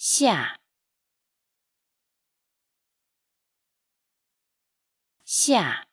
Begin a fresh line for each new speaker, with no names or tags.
下下。